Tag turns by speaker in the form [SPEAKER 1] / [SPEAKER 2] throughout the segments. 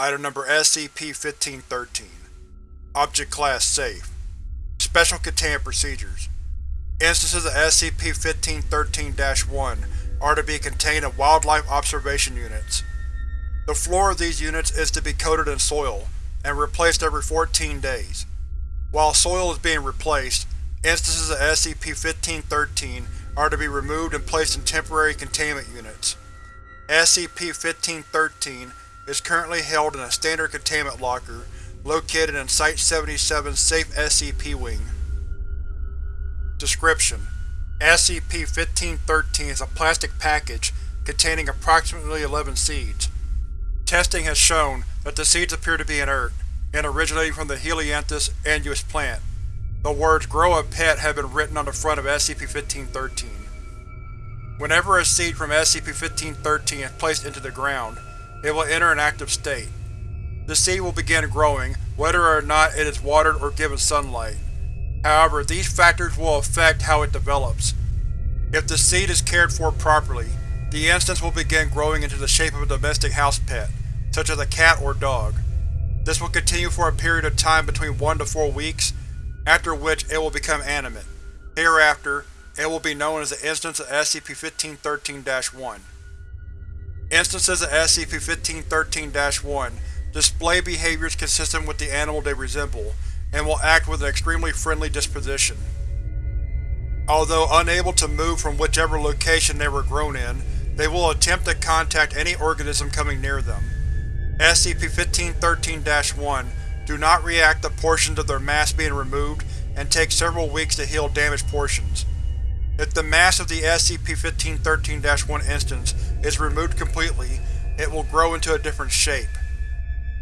[SPEAKER 1] Item Number SCP-1513 Object Class Safe Special Containment Procedures Instances of SCP-1513-1 are to be contained in Wildlife Observation Units. The floor of these units is to be coated in soil, and replaced every 14 days. While soil is being replaced, instances of SCP-1513 are to be removed and placed in temporary containment units. SCP-1513 is currently held in a standard containment locker located in Site-77's Safe SCP Wing. Description: SCP-1513 is a plastic package containing approximately 11 seeds. Testing has shown that the seeds appear to be inert, and originating from the Helianthus annuus plant. The words Grow a Pet have been written on the front of SCP-1513. Whenever a seed from SCP-1513 is placed into the ground, it will enter an active state. The seed will begin growing, whether or not it is watered or given sunlight. However, these factors will affect how it develops. If the seed is cared for properly, the instance will begin growing into the shape of a domestic house pet, such as a cat or dog. This will continue for a period of time between 1 to 4 weeks, after which it will become animate. Hereafter, it will be known as the instance of SCP-1513-1. Instances of SCP-1513-1 display behaviors consistent with the animal they resemble, and will act with an extremely friendly disposition. Although unable to move from whichever location they were grown in, they will attempt to contact any organism coming near them. SCP-1513-1 do not react to portions of their mass being removed and take several weeks to heal damaged portions. If the mass of the SCP-1513-1 instance is removed completely, it will grow into a different shape.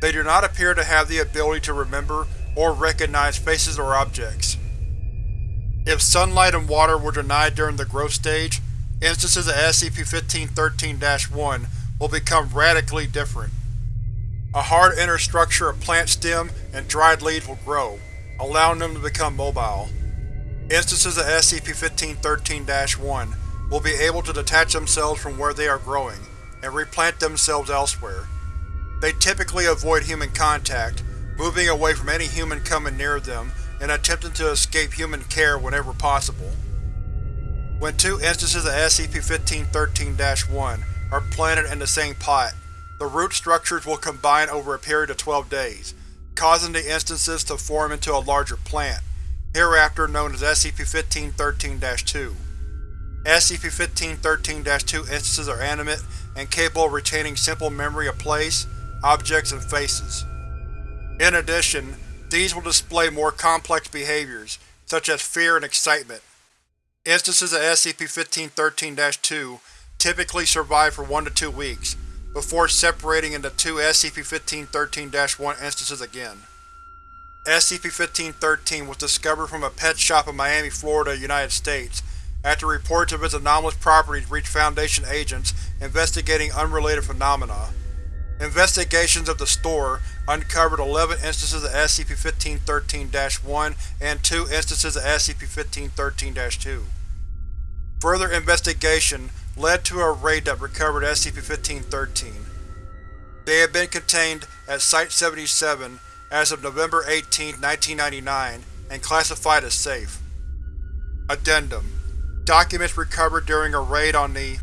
[SPEAKER 1] They do not appear to have the ability to remember or recognize faces or objects. If sunlight and water were denied during the growth stage, instances of SCP-1513-1 will become radically different. A hard inner structure of plant stem and dried leaves will grow, allowing them to become mobile. Instances of SCP-1513-1 will be able to detach themselves from where they are growing, and replant themselves elsewhere. They typically avoid human contact, moving away from any human coming near them and attempting to escape human care whenever possible. When two instances of SCP-1513-1 are planted in the same pot, the root structures will combine over a period of 12 days, causing the instances to form into a larger plant, hereafter known as SCP-1513-2. SCP-1513-2 instances are animate and capable of retaining simple memory of place, objects, and faces. In addition, these will display more complex behaviors, such as fear and excitement. Instances of SCP-1513-2 typically survive for 1 to 2 weeks, before separating into two SCP-1513-1 instances again. SCP-1513 was discovered from a pet shop in Miami, Florida, United States, after reports of its anomalous properties reached Foundation agents investigating unrelated phenomena. Investigations of the store uncovered 11 instances of SCP-1513-1 and 2 instances of SCP-1513-2. Further investigation led to a raid that recovered SCP-1513. They had been contained at Site-77 as of November 18, 1999, and classified as safe. Addendum Documents recovered during a raid on the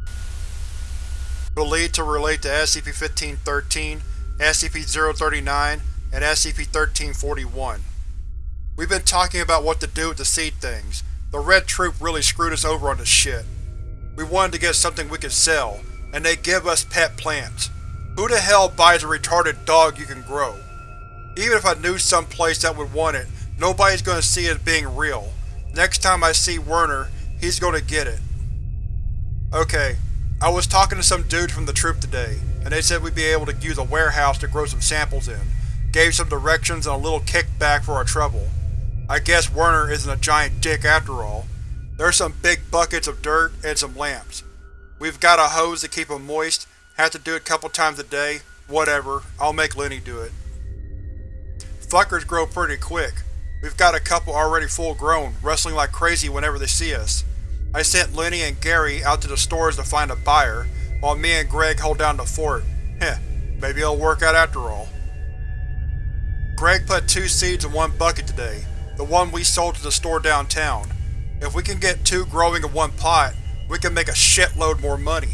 [SPEAKER 1] believed to relate to SCP-1513, SCP-039, and SCP-1341. We've been talking about what to do with the seed things. The Red Troop really screwed us over on this shit. We wanted to get something we could sell, and they give us pet plants. Who the hell buys a retarded dog you can grow? Even if I knew some place that would want it, nobody's gonna see it as being real. Next time I see Werner, he's gonna get it. Okay, I was talking to some dudes from the troop today, and they said we'd be able to use a warehouse to grow some samples in. Gave some directions and a little kickback for our trouble. I guess Werner isn't a giant dick after all. There's some big buckets of dirt and some lamps. We've got a hose to keep them moist, have to do it a couple times a day, whatever, I'll make Lenny do it. Fuckers grow pretty quick. We've got a couple already full grown, wrestling like crazy whenever they see us. I sent Lenny and Gary out to the stores to find a buyer, while me and Greg hold down the fort. Heh, maybe it'll work out after all. Greg put two seeds in one bucket today, the one we sold to the store downtown. If we can get two growing in one pot, we can make a shitload more money.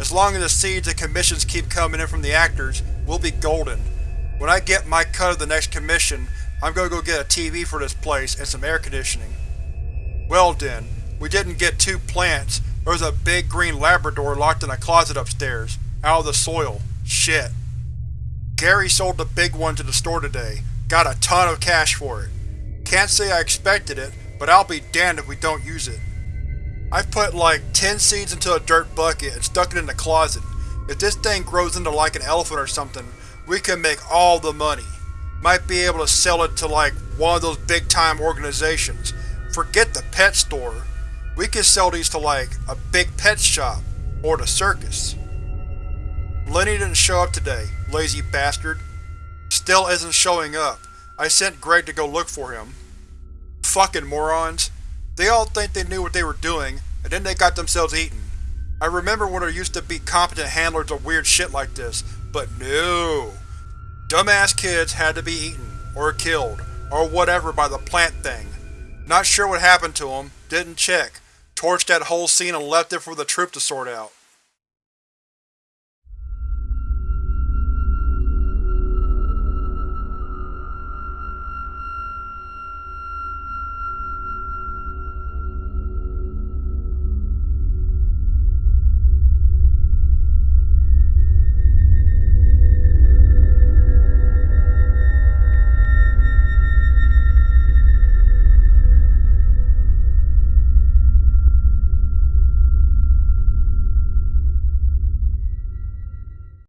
[SPEAKER 1] As long as the seeds and commissions keep coming in from the actors, we'll be golden. When I get my cut of the next commission, I'm gonna go get a TV for this place and some air conditioning. Well then, we didn't get two plants, there was a big green Labrador locked in a closet upstairs, out of the soil. Shit. Gary sold the big one to the store today. Got a ton of cash for it. Can't say I expected it, but I'll be damned if we don't use it. I've put like 10 seeds into a dirt bucket and stuck it in the closet. If this thing grows into like an elephant or something, we can make all the money. Might be able to sell it to like one of those big-time organizations. Forget the pet store. We could sell these to like a big pet shop, or the circus. Lenny didn't show up today, lazy bastard. Still isn't showing up. I sent Greg to go look for him. Fucking morons. They all think they knew what they were doing, and then they got themselves eaten. I remember when there used to be competent handlers of weird shit like this, but no. Dumbass kids had to be eaten, or killed, or whatever by the plant thing. Not sure what happened to them, didn't check. Torched that whole scene and left it for the troop to sort out.